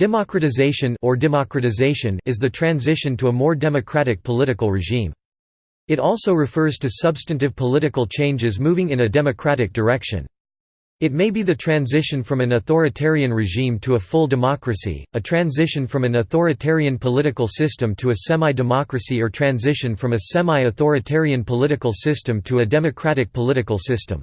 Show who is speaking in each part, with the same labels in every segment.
Speaker 1: Democratization or democratization is the transition to a more democratic political regime. It also refers to substantive political changes moving in a democratic direction. It may be the transition from an authoritarian regime to a full democracy, a transition from an authoritarian political system to a semi-democracy or transition from a semi-authoritarian political system to a democratic political system.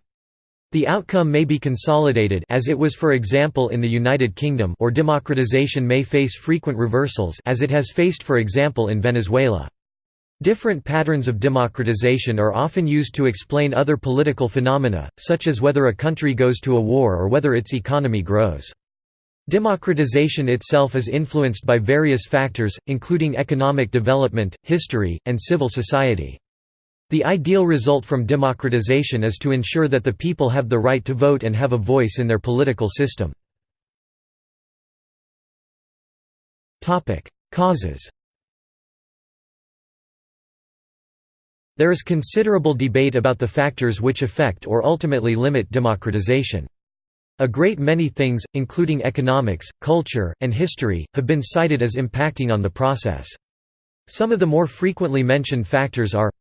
Speaker 1: The outcome may be consolidated as it was for example in the United Kingdom or democratization may face frequent reversals as it has faced for example in Venezuela. Different patterns of democratization are often used to explain other political phenomena, such as whether a country goes to a war or whether its economy grows. Democratization itself is influenced by various factors, including economic development, history, and civil society. The ideal result from democratization is to ensure that the people have the right to vote and have a voice in their political system. Causes There is considerable debate about the factors which affect or ultimately limit democratization. A great many things, including economics, culture, and history, have been cited as impacting on the process. Some of the more frequently mentioned factors are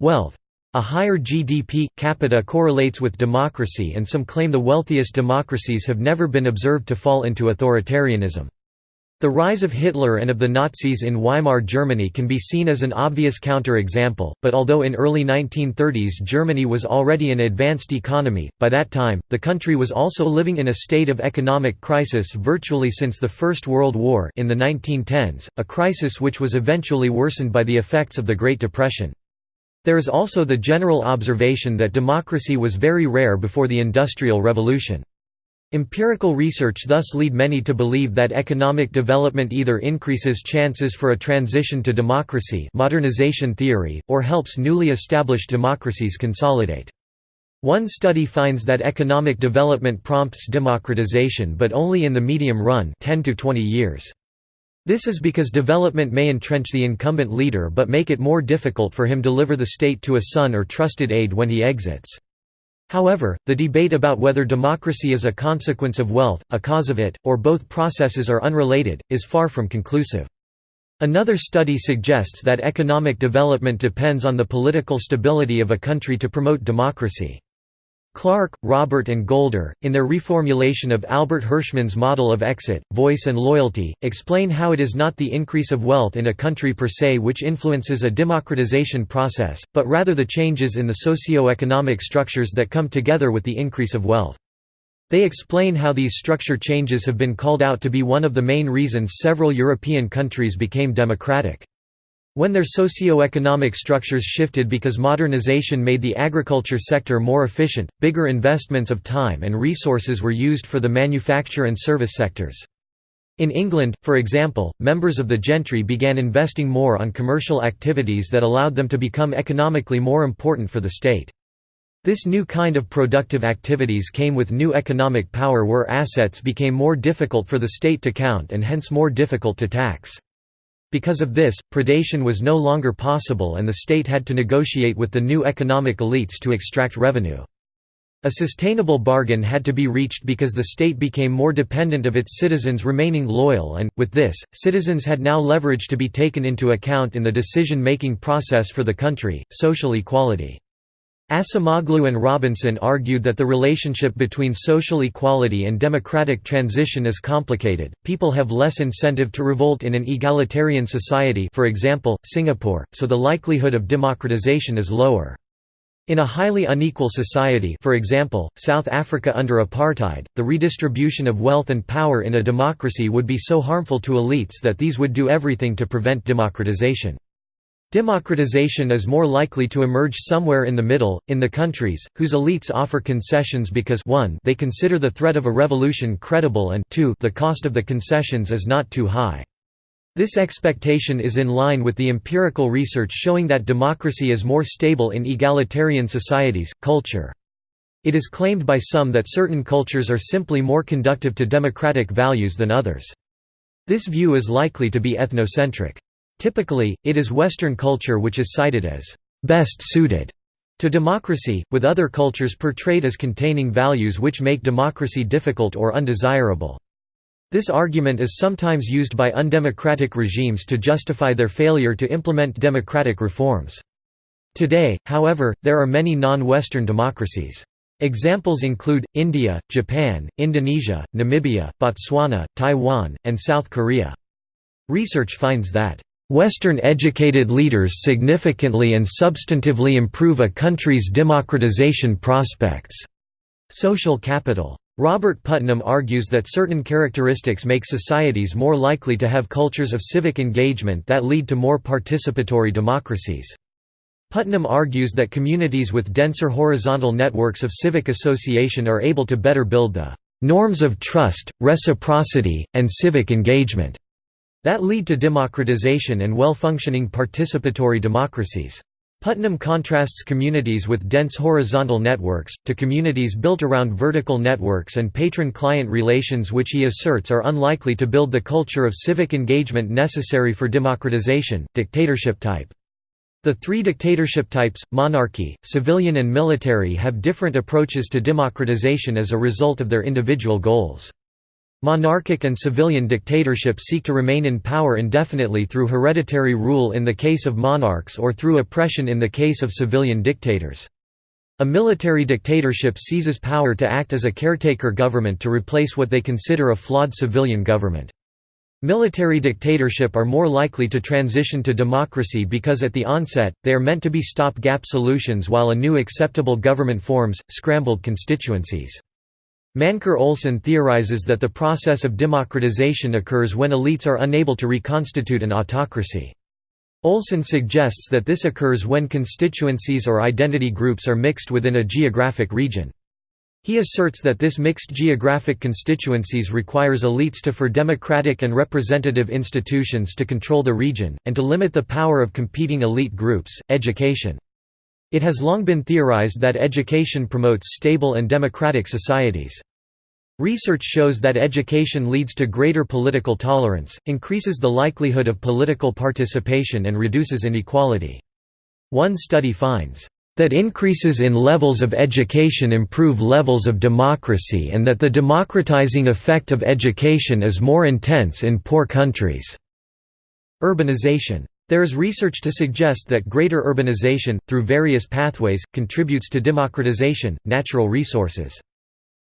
Speaker 1: Wealth. A higher GDP capita correlates with democracy and some claim the wealthiest democracies have never been observed to fall into authoritarianism. The rise of Hitler and of the Nazis in Weimar Germany can be seen as an obvious counter-example, but although in early 1930s Germany was already an advanced economy, by that time, the country was also living in a state of economic crisis virtually since the First World War in the 1910s, a crisis which was eventually worsened by the effects of the Great Depression. There is also the general observation that democracy was very rare before the Industrial Revolution. Empirical research thus lead many to believe that economic development either increases chances for a transition to democracy modernization theory, or helps newly established democracies consolidate. One study finds that economic development prompts democratization but only in the medium run 10 to 20 years. This is because development may entrench the incumbent leader but make it more difficult for him to deliver the state to a son or trusted aide when he exits. However, the debate about whether democracy is a consequence of wealth, a cause of it, or both processes are unrelated, is far from conclusive. Another study suggests that economic development depends on the political stability of a country to promote democracy. Clark, Robert and Golder, in their reformulation of Albert Hirschman's model of exit, voice and loyalty, explain how it is not the increase of wealth in a country per se which influences a democratization process, but rather the changes in the socio-economic structures that come together with the increase of wealth. They explain how these structure changes have been called out to be one of the main reasons several European countries became democratic. When their socio-economic structures shifted because modernization made the agriculture sector more efficient, bigger investments of time and resources were used for the manufacture and service sectors. In England, for example, members of the gentry began investing more on commercial activities that allowed them to become economically more important for the state. This new kind of productive activities came with new economic power where assets became more difficult for the state to count and hence more difficult to tax. Because of this, predation was no longer possible and the state had to negotiate with the new economic elites to extract revenue. A sustainable bargain had to be reached because the state became more dependent of its citizens remaining loyal and, with this, citizens had now leverage to be taken into account in the decision-making process for the country, social equality. Acemoglu and Robinson argued that the relationship between social equality and democratic transition is complicated. People have less incentive to revolt in an egalitarian society, for example, Singapore, so the likelihood of democratization is lower. In a highly unequal society for example, South Africa under apartheid, the redistribution of wealth and power in a democracy would be so harmful to elites that these would do everything to prevent democratization. Democratization is more likely to emerge somewhere in the middle, in the countries, whose elites offer concessions because 1 they consider the threat of a revolution credible and 2 the cost of the concessions is not too high. This expectation is in line with the empirical research showing that democracy is more stable in egalitarian societies. Culture. It is claimed by some that certain cultures are simply more conductive to democratic values than others. This view is likely to be ethnocentric. Typically, it is Western culture which is cited as best suited to democracy, with other cultures portrayed as containing values which make democracy difficult or undesirable. This argument is sometimes used by undemocratic regimes to justify their failure to implement democratic reforms. Today, however, there are many non-Western democracies. Examples include, India, Japan, Indonesia, Namibia, Botswana, Taiwan, and South Korea. Research finds that, "...Western-educated leaders significantly and substantively improve a country's democratization prospects." Social capital. Robert Putnam argues that certain characteristics make societies more likely to have cultures of civic engagement that lead to more participatory democracies. Putnam argues that communities with denser horizontal networks of civic association are able to better build the norms of trust, reciprocity, and civic engagement that lead to democratization and well-functioning participatory democracies. Putnam contrasts communities with dense horizontal networks, to communities built around vertical networks and patron-client relations which he asserts are unlikely to build the culture of civic engagement necessary for democratization, dictatorship type. The three dictatorship types, monarchy, civilian and military have different approaches to democratization as a result of their individual goals. Monarchic and civilian dictatorships seek to remain in power indefinitely through hereditary rule in the case of monarchs or through oppression in the case of civilian dictators. A military dictatorship seizes power to act as a caretaker government to replace what they consider a flawed civilian government. Military dictatorship are more likely to transition to democracy because at the onset, they are meant to be stop-gap solutions while a new acceptable government forms, scrambled constituencies. Mancur Olson theorizes that the process of democratization occurs when elites are unable to reconstitute an autocracy. Olson suggests that this occurs when constituencies or identity groups are mixed within a geographic region. He asserts that this mixed geographic constituencies requires elites to for democratic and representative institutions to control the region, and to limit the power of competing elite groups. Education. It has long been theorized that education promotes stable and democratic societies. Research shows that education leads to greater political tolerance, increases the likelihood of political participation and reduces inequality. One study finds that increases in levels of education improve levels of democracy and that the democratizing effect of education is more intense in poor countries." Urbanization. There is research to suggest that greater urbanization, through various pathways, contributes to democratization, natural resources.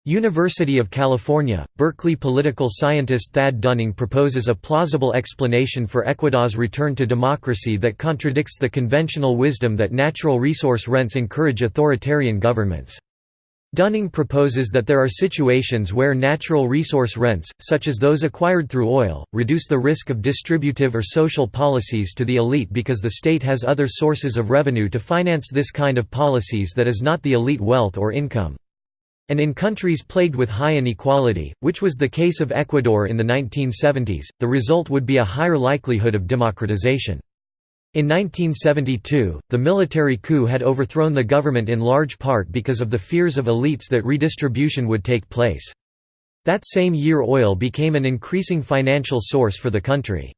Speaker 1: University of California, Berkeley political scientist Thad Dunning proposes a plausible explanation for Ecuador's return to democracy that contradicts the conventional wisdom that natural resource rents encourage authoritarian governments. Dunning proposes that there are situations where natural resource rents, such as those acquired through oil, reduce the risk of distributive or social policies to the elite because the state has other sources of revenue to finance this kind of policies that is not the elite wealth or income. And in countries plagued with high inequality, which was the case of Ecuador in the 1970s, the result would be a higher likelihood of democratization. In 1972, the military coup had overthrown the government in large part because of the fears of elites that redistribution would take place. That same year oil became an increasing financial source for the country.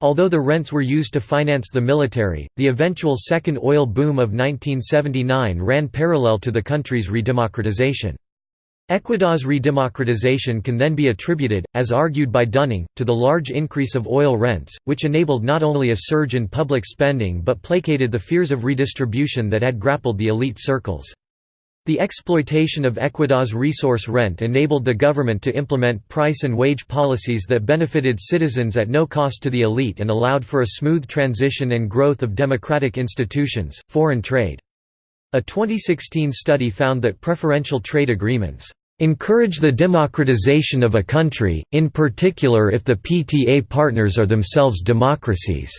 Speaker 1: Although the rents were used to finance the military, the eventual second oil boom of 1979 ran parallel to the country's redemocratization. Ecuador's redemocratization can then be attributed, as argued by Dunning, to the large increase of oil rents, which enabled not only a surge in public spending but placated the fears of redistribution that had grappled the elite circles. The exploitation of Ecuador's resource rent enabled the government to implement price and wage policies that benefited citizens at no cost to the elite and allowed for a smooth transition and growth of democratic institutions, foreign trade. A 2016 study found that preferential trade agreements encourage the democratization of a country, in particular if the PTA partners are themselves democracies.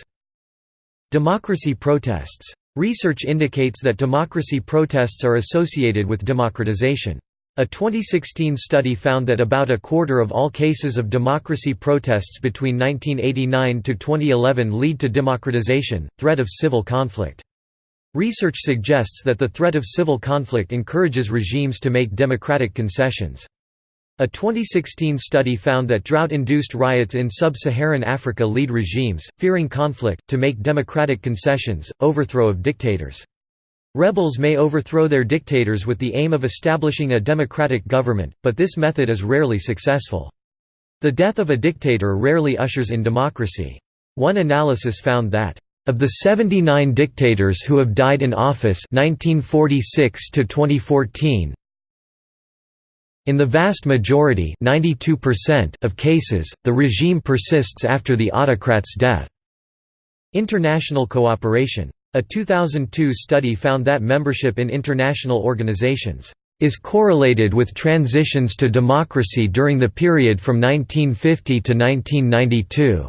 Speaker 1: Democracy protests Research indicates that democracy protests are associated with democratization. A 2016 study found that about a quarter of all cases of democracy protests between 1989 to 2011 lead to democratization, threat of civil conflict. Research suggests that the threat of civil conflict encourages regimes to make democratic concessions. A 2016 study found that drought-induced riots in sub-Saharan Africa lead regimes, fearing conflict, to make democratic concessions, overthrow of dictators. Rebels may overthrow their dictators with the aim of establishing a democratic government, but this method is rarely successful. The death of a dictator rarely ushers in democracy. One analysis found that of the 79 dictators who have died in office 1946 to 2014 in the vast majority 92% of cases, the regime persists after the autocrat's death. International cooperation. A 2002 study found that membership in international organizations is correlated with transitions to democracy during the period from 1950 to 1992.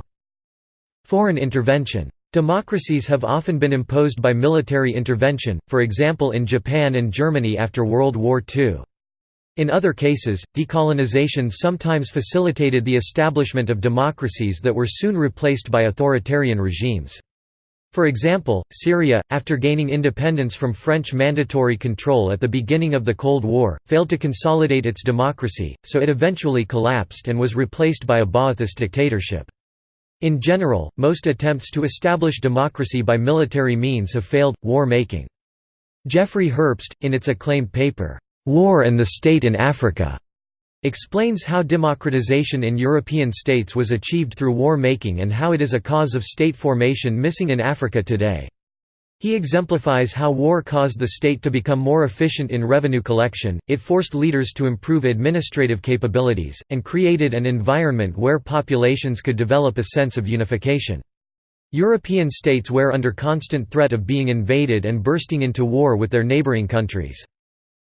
Speaker 1: Foreign intervention. Democracies have often been imposed by military intervention, for example in Japan and Germany after World War II. In other cases, decolonization sometimes facilitated the establishment of democracies that were soon replaced by authoritarian regimes. For example, Syria, after gaining independence from French mandatory control at the beginning of the Cold War, failed to consolidate its democracy, so it eventually collapsed and was replaced by a Ba'athist dictatorship. In general, most attempts to establish democracy by military means have failed. War making. Jeffrey Herbst, in its acclaimed paper, War and the State in Africa, explains how democratization in European states was achieved through war-making and how it is a cause of state formation missing in Africa today. He exemplifies how war caused the state to become more efficient in revenue collection, it forced leaders to improve administrative capabilities, and created an environment where populations could develop a sense of unification. European states were under constant threat of being invaded and bursting into war with their neighboring countries.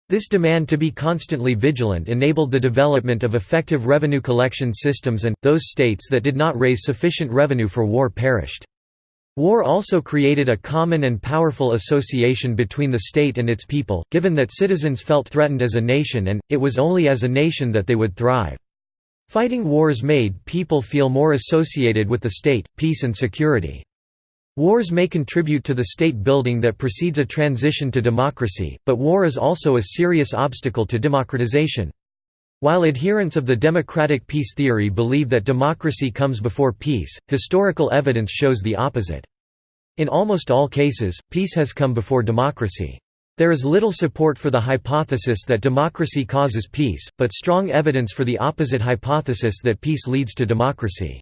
Speaker 1: This demand to be constantly vigilant enabled the development of effective revenue collection systems and, those states that did not raise sufficient revenue for war perished. War also created a common and powerful association between the state and its people, given that citizens felt threatened as a nation and, it was only as a nation that they would thrive. Fighting wars made people feel more associated with the state, peace and security. Wars may contribute to the state building that precedes a transition to democracy, but war is also a serious obstacle to democratization. While adherents of the democratic peace theory believe that democracy comes before peace, historical evidence shows the opposite. In almost all cases, peace has come before democracy. There is little support for the hypothesis that democracy causes peace, but strong evidence for the opposite hypothesis that peace leads to democracy.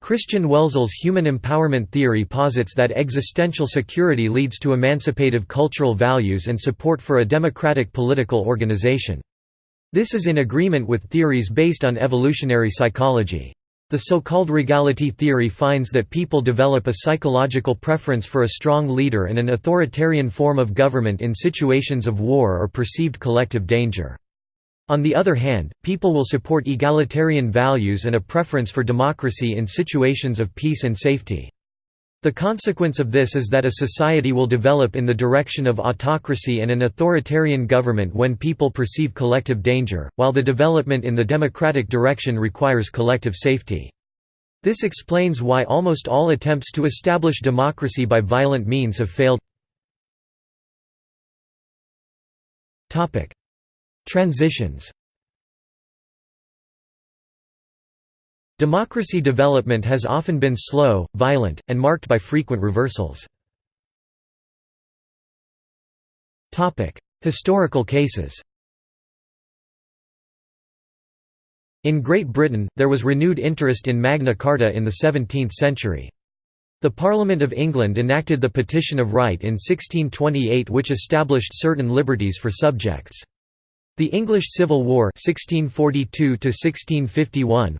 Speaker 1: Christian Welzel's human empowerment theory posits that existential security leads to emancipative cultural values and support for a democratic political organization. This is in agreement with theories based on evolutionary psychology. The so-called regality theory finds that people develop a psychological preference for a strong leader and an authoritarian form of government in situations of war or perceived collective danger. On the other hand, people will support egalitarian values and a preference for democracy in situations of peace and safety. The consequence of this is that a society will develop in the direction of autocracy and an authoritarian government when people perceive collective danger, while the development in the democratic direction requires collective safety. This explains why almost all attempts to establish democracy by violent means have failed. Transitions Democracy development has often been slow, violent, and marked by frequent reversals. Historical cases In Great Britain, there was renewed interest in Magna Carta in the 17th century. The Parliament of England enacted the Petition of Right in 1628 which established certain liberties for subjects. The English Civil War 1642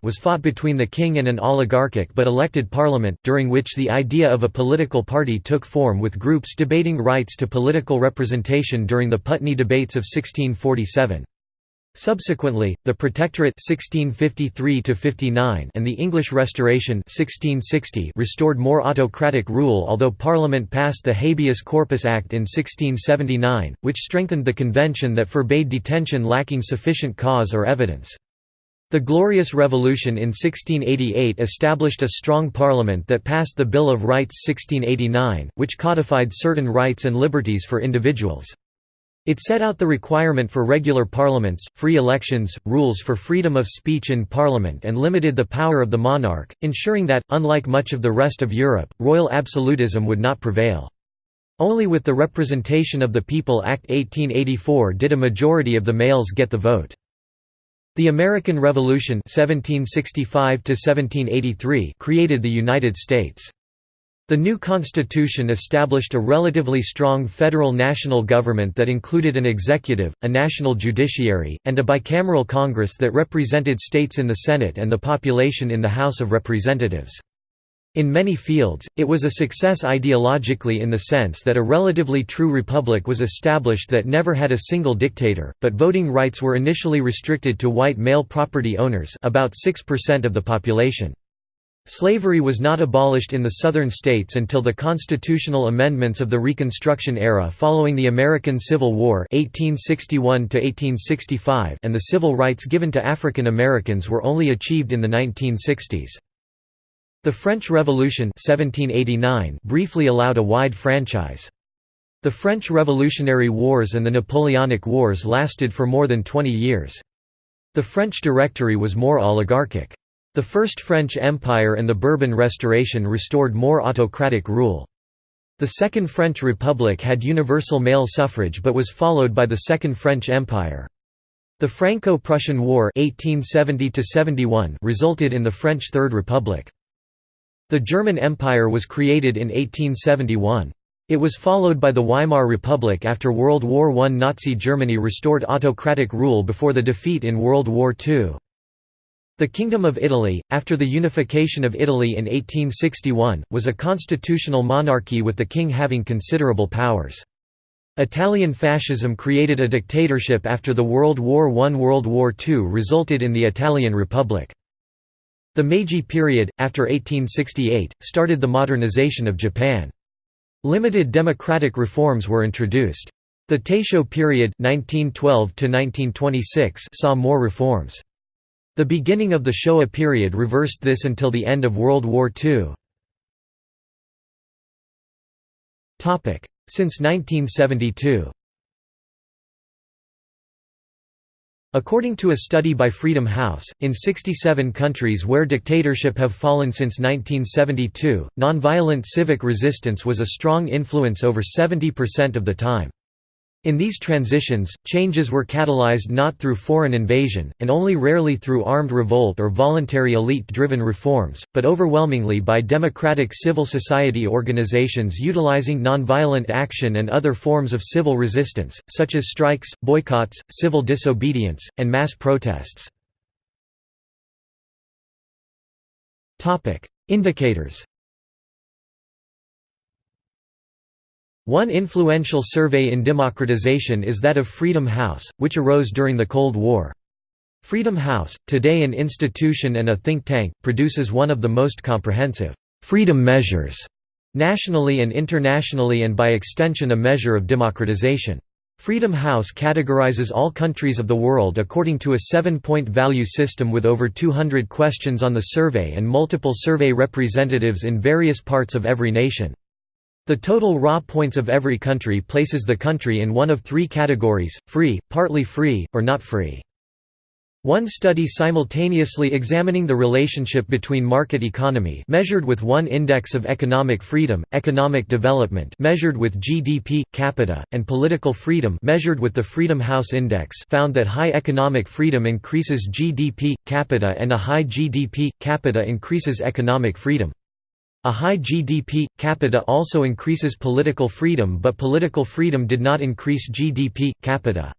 Speaker 1: was fought between the king and an oligarchic but elected parliament, during which the idea of a political party took form with groups debating rights to political representation during the Putney debates of 1647. Subsequently, the Protectorate 1653 and the English Restoration 1660 restored more autocratic rule although Parliament passed the Habeas Corpus Act in 1679, which strengthened the convention that forbade detention lacking sufficient cause or evidence. The Glorious Revolution in 1688 established a strong parliament that passed the Bill of Rights 1689, which codified certain rights and liberties for individuals. It set out the requirement for regular parliaments, free elections, rules for freedom of speech in parliament and limited the power of the monarch, ensuring that, unlike much of the rest of Europe, royal absolutism would not prevail. Only with the Representation of the People Act 1884 did a majority of the males get the vote. The American Revolution 1765 created the United States. The new constitution established a relatively strong federal national government that included an executive, a national judiciary, and a bicameral Congress that represented states in the Senate and the population in the House of Representatives. In many fields, it was a success ideologically in the sense that a relatively true republic was established that never had a single dictator, but voting rights were initially restricted to white male property owners about 6% of the population. Slavery was not abolished in the Southern states until the constitutional amendments of the Reconstruction era following the American Civil War 1861 and the civil rights given to African Americans were only achieved in the 1960s. The French Revolution 1789 briefly allowed a wide franchise. The French Revolutionary Wars and the Napoleonic Wars lasted for more than 20 years. The French Directory was more oligarchic. The First French Empire and the Bourbon Restoration restored more autocratic rule. The Second French Republic had universal male suffrage but was followed by the Second French Empire. The Franco-Prussian War 1870 resulted in the French Third Republic. The German Empire was created in 1871. It was followed by the Weimar Republic after World War I. Nazi Germany restored autocratic rule before the defeat in World War II. The Kingdom of Italy, after the unification of Italy in 1861, was a constitutional monarchy with the king having considerable powers. Italian fascism created a dictatorship after the World War I. World War II resulted in the Italian Republic. The Meiji period, after 1868, started the modernization of Japan. Limited democratic reforms were introduced. The Taisho period 1912 saw more reforms. The beginning of the Showa period reversed this until the end of World War II. Since 1972 According to a study by Freedom House, in 67 countries where dictatorship have fallen since 1972, nonviolent civic resistance was a strong influence over 70% of the time. In these transitions, changes were catalyzed not through foreign invasion, and only rarely through armed revolt or voluntary elite-driven reforms, but overwhelmingly by democratic civil society organizations utilizing nonviolent action and other forms of civil resistance, such as strikes, boycotts, civil disobedience, and mass protests. Indicators One influential survey in democratization is that of Freedom House, which arose during the Cold War. Freedom House, today an institution and a think tank, produces one of the most comprehensive «freedom measures» nationally and internationally and by extension a measure of democratization. Freedom House categorizes all countries of the world according to a seven-point value system with over 200 questions on the survey and multiple survey representatives in various parts of every nation. The total raw points of every country places the country in one of three categories, free, partly free, or not free. One study simultaneously examining the relationship between market economy measured with one index of economic freedom, economic development measured with GDP capita, and political freedom measured with the Freedom House Index found that high economic freedom increases GDP capita and a high GDP capita increases economic freedom. A high GDP capita also increases political freedom but political freedom did not increase GDP capita.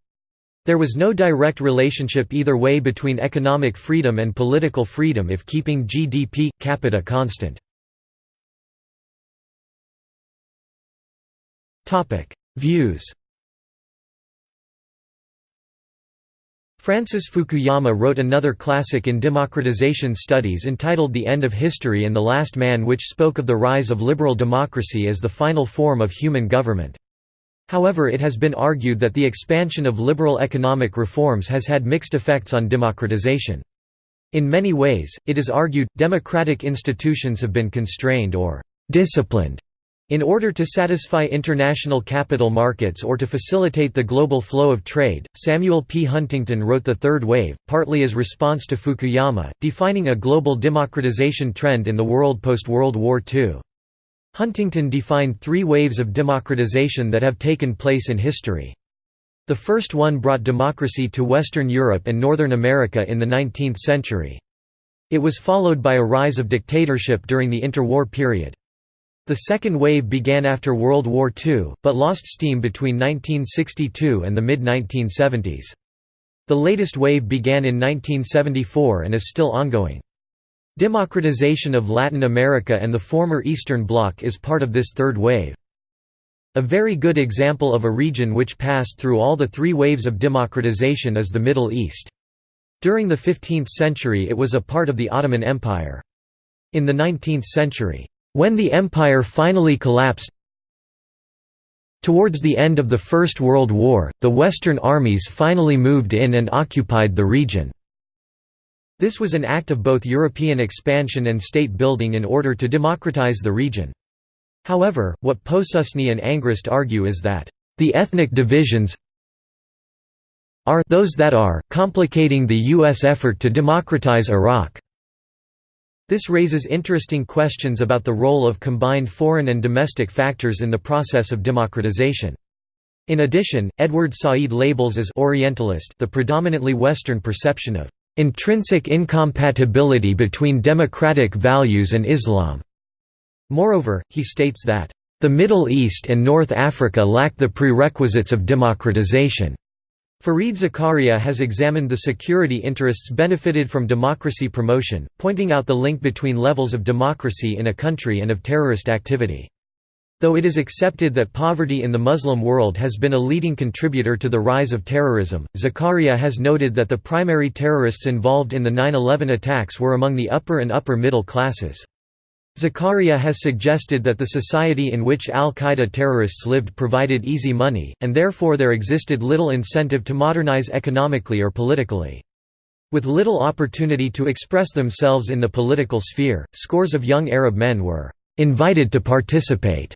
Speaker 1: There was no direct relationship either way between economic freedom and political freedom if keeping GDP capita constant. Views Francis Fukuyama wrote another classic in democratization studies entitled The End of History and the Last Man which spoke of the rise of liberal democracy as the final form of human government. However it has been argued that the expansion of liberal economic reforms has had mixed effects on democratization. In many ways, it is argued, democratic institutions have been constrained or «disciplined» In order to satisfy international capital markets or to facilitate the global flow of trade, Samuel P. Huntington wrote The Third Wave, partly as response to Fukuyama, defining a global democratization trend in the world post-World War II. Huntington defined three waves of democratization that have taken place in history. The first one brought democracy to Western Europe and Northern America in the 19th century. It was followed by a rise of dictatorship during the interwar period. The second wave began after World War II, but lost steam between 1962 and the mid-1970s. The latest wave began in 1974 and is still ongoing. Democratization of Latin America and the former Eastern Bloc is part of this third wave. A very good example of a region which passed through all the three waves of democratization is the Middle East. During the 15th century it was a part of the Ottoman Empire. In the 19th century, when the empire finally collapsed Towards the end of the First World War, the Western armies finally moved in and occupied the region. This was an act of both European expansion and state building in order to democratize the region. However, what Posusney and Angrist argue is that, "...the ethnic divisions are those that are, complicating the U.S. effort to democratize Iraq." This raises interesting questions about the role of combined foreign and domestic factors in the process of democratization. In addition, Edward Said labels as Orientalist the predominantly Western perception of intrinsic incompatibility between democratic values and Islam. Moreover, he states that the Middle East and North Africa lack the prerequisites of democratization. Fareed Zakaria has examined the security interests benefited from democracy promotion, pointing out the link between levels of democracy in a country and of terrorist activity. Though it is accepted that poverty in the Muslim world has been a leading contributor to the rise of terrorism, Zakaria has noted that the primary terrorists involved in the 9-11 attacks were among the upper and upper middle classes. Zakaria has suggested that the society in which al-Qaeda terrorists lived provided easy money, and therefore there existed little incentive to modernize economically or politically. With little opportunity to express themselves in the political sphere, scores of young Arab men were «invited to participate»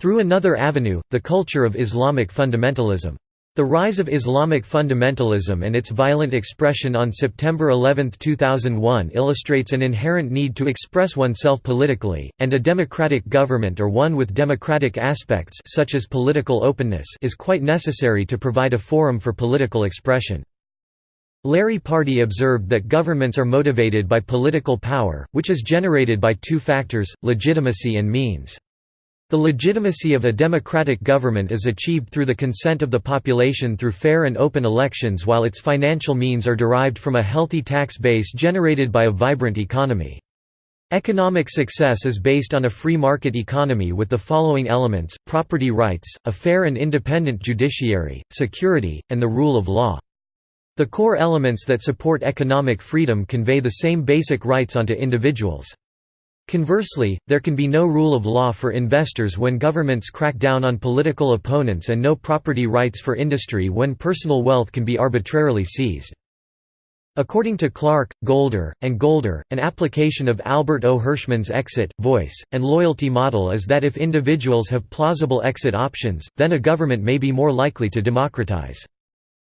Speaker 1: through another avenue, the culture of Islamic fundamentalism. The rise of Islamic fundamentalism and its violent expression on September 11, 2001 illustrates an inherent need to express oneself politically, and a democratic government or one with democratic aspects such as political openness is quite necessary to provide a forum for political expression. Larry Party observed that governments are motivated by political power, which is generated by two factors, legitimacy and means. The legitimacy of a democratic government is achieved through the consent of the population through fair and open elections while its financial means are derived from a healthy tax base generated by a vibrant economy. Economic success is based on a free market economy with the following elements, property rights, a fair and independent judiciary, security, and the rule of law. The core elements that support economic freedom convey the same basic rights onto individuals. Conversely, there can be no rule of law for investors when governments crack down on political opponents and no property rights for industry when personal wealth can be arbitrarily seized. According to Clark, Golder, and Golder, an application of Albert O. Hirschman's exit, voice, and loyalty model is that if individuals have plausible exit options, then a government may be more likely to democratize.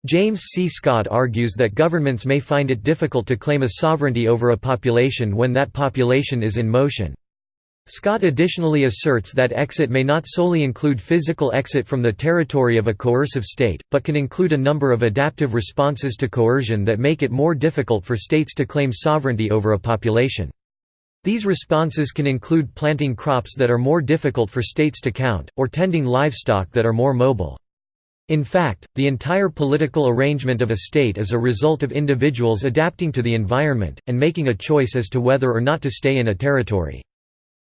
Speaker 1: James C. Scott argues that governments may find it difficult to claim a sovereignty over a population when that population is in motion. Scott additionally asserts that exit may not solely include physical exit from the territory of a coercive state, but can include a number of adaptive responses to coercion that make it more difficult for states to claim sovereignty over a population. These responses can include planting crops that are more difficult for states to count, or tending livestock that are more mobile. In fact, the entire political arrangement of a state is a result of individuals adapting to the environment, and making a choice as to whether or not to stay in a territory.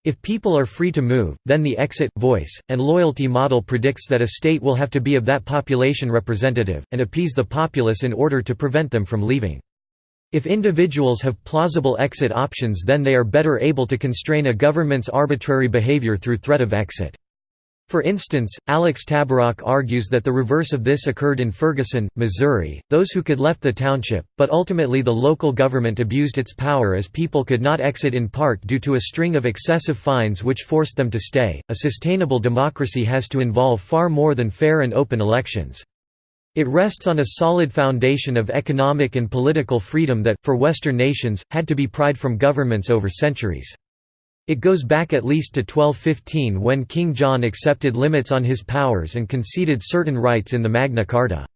Speaker 1: If people are free to move, then the exit, voice, and loyalty model predicts that a state will have to be of that population representative, and appease the populace in order to prevent them from leaving. If individuals have plausible exit options then they are better able to constrain a government's arbitrary behavior through threat of exit. For instance, Alex Tabarrok argues that the reverse of this occurred in Ferguson, Missouri. Those who could left the township, but ultimately the local government abused its power as people could not exit in part due to a string of excessive fines which forced them to stay. A sustainable democracy has to involve far more than fair and open elections. It rests on a solid foundation of economic and political freedom that, for Western nations, had to be pried from governments over centuries. It goes back at least to 1215 when King John accepted limits on his powers and conceded certain rights in the Magna Carta.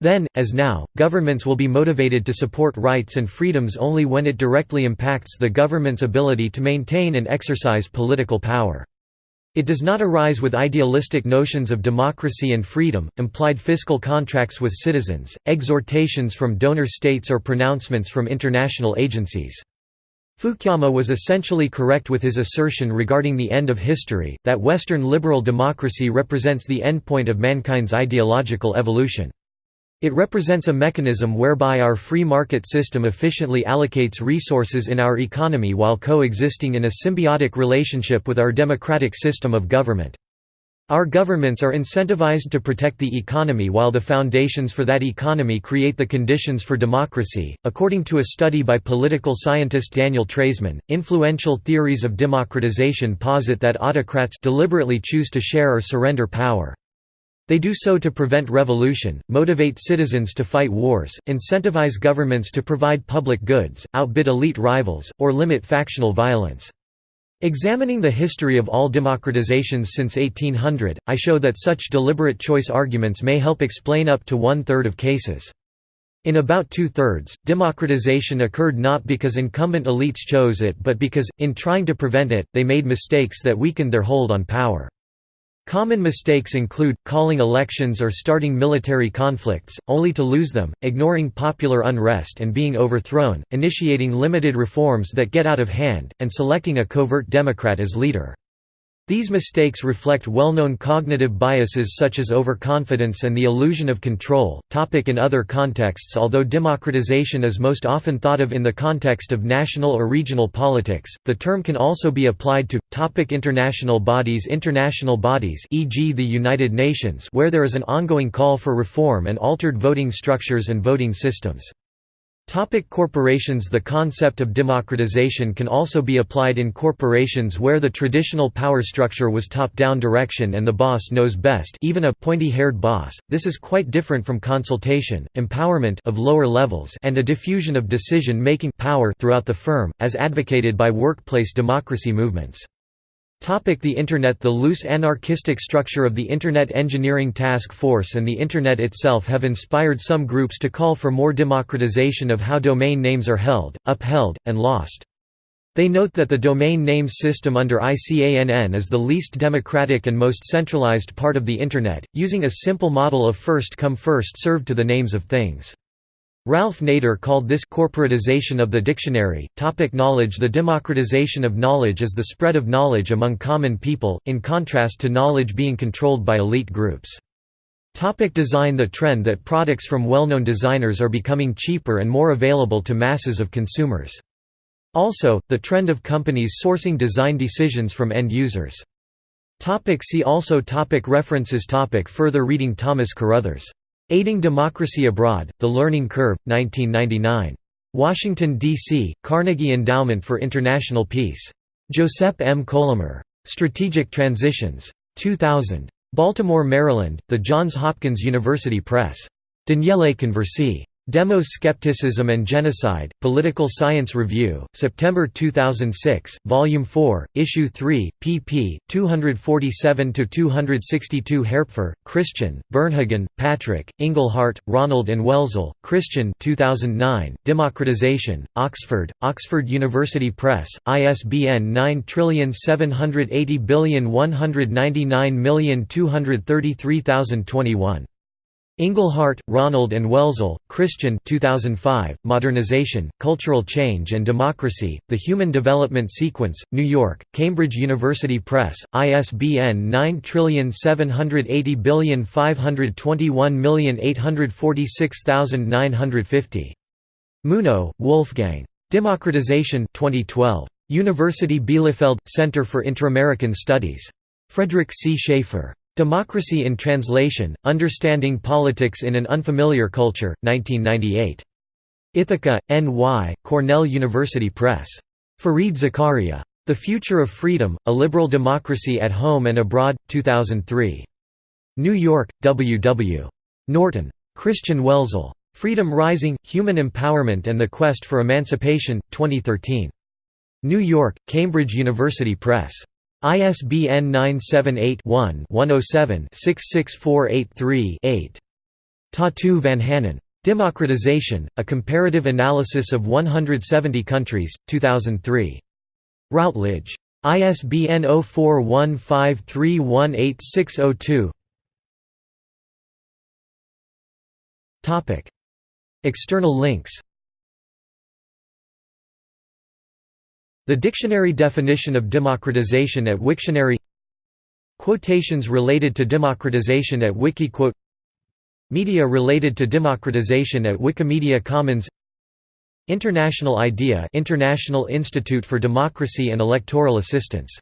Speaker 1: Then, as now, governments will be motivated to support rights and freedoms only when it directly impacts the government's ability to maintain and exercise political power. It does not arise with idealistic notions of democracy and freedom, implied fiscal contracts with citizens, exhortations from donor states or pronouncements from international agencies. Fukuyama was essentially correct with his assertion regarding the end of history, that Western liberal democracy represents the endpoint of mankind's ideological evolution. It represents a mechanism whereby our free market system efficiently allocates resources in our economy while coexisting in a symbiotic relationship with our democratic system of government. Our governments are incentivized to protect the economy while the foundations for that economy create the conditions for democracy. According to a study by political scientist Daniel Treisman, influential theories of democratization posit that autocrats deliberately choose to share or surrender power. They do so to prevent revolution, motivate citizens to fight wars, incentivize governments to provide public goods, outbid elite rivals, or limit factional violence. Examining the history of all democratizations since 1800, I show that such deliberate choice arguments may help explain up to one-third of cases. In about two-thirds, democratization occurred not because incumbent elites chose it but because, in trying to prevent it, they made mistakes that weakened their hold on power. Common mistakes include, calling elections or starting military conflicts, only to lose them, ignoring popular unrest and being overthrown, initiating limited reforms that get out of hand, and selecting a covert Democrat as leader. These mistakes reflect well-known cognitive biases such as overconfidence and the illusion of control. Topic in other contexts Although democratization is most often thought of in the context of national or regional politics, the term can also be applied to topic international bodies International bodies e.g. the United Nations where there is an ongoing call for reform and altered voting structures and voting systems. Topic corporations The concept of democratization can also be applied in corporations where the traditional power structure was top-down direction and the boss knows best even a pointy-haired boss. This is quite different from consultation, empowerment of lower levels and a diffusion of decision-making power throughout the firm, as advocated by workplace democracy movements. The Internet The loose anarchistic structure of the Internet Engineering Task Force and the Internet itself have inspired some groups to call for more democratization of how domain names are held, upheld, and lost. They note that the domain name system under ICANN is the least democratic and most centralized part of the Internet, using a simple model of first come first served to the names of things. Ralph Nader called this corporatization of the dictionary. Topic knowledge The democratization of knowledge is the spread of knowledge among common people, in contrast to knowledge being controlled by elite groups. Topic design The trend that products from well-known designers are becoming cheaper and more available to masses of consumers. Also, the trend of companies sourcing design decisions from end users. Topic see also topic References topic Further reading Thomas Carothers Aiding Democracy Abroad, The Learning Curve, 1999. Washington, D.C., Carnegie Endowment for International Peace. Josep M. Colomer. Strategic Transitions. 2000. Baltimore, Maryland, The Johns Hopkins University Press. Daniele Conversi. Demos Skepticism and Genocide, Political Science Review, September 2006, Volume 4, Issue 3, pp. 247–262 Haerpfer, Christian, Bernhagen, Patrick, Inglehart, Ronald and Welzel, Christian 2009, Democratization, Oxford, Oxford University Press, ISBN 9780199233021. Inglehart, Ronald and Welzel, Christian 2005, Modernization, Cultural Change and Democracy, The Human Development Sequence, New York, Cambridge University Press, ISBN 9780521846950. Muno, Wolfgang. Democratization 2012. University Bielefeld – Center for Inter-American Studies. Frederic C. Schaffer. Democracy in Translation, Understanding Politics in an Unfamiliar Culture, 1998. Ithaca, N.Y., Cornell University Press. Fareed Zakaria. The Future of Freedom, A Liberal Democracy at Home and Abroad, 2003. New York, W. W. Norton. Christian Welzel. Freedom Rising, Human Empowerment and the Quest for Emancipation, 2013. New York, Cambridge University Press. ISBN 978-1-107-66483-8. Tatu Vanhanen. Democratization, A Comparative Analysis of 170 Countries, 2003. Routledge. ISBN 0415318602 External links The dictionary definition of democratization at Wiktionary Quotations related to democratization at Wikiquote Media related to democratization at Wikimedia Commons International IDEA International Institute for Democracy and Electoral Assistance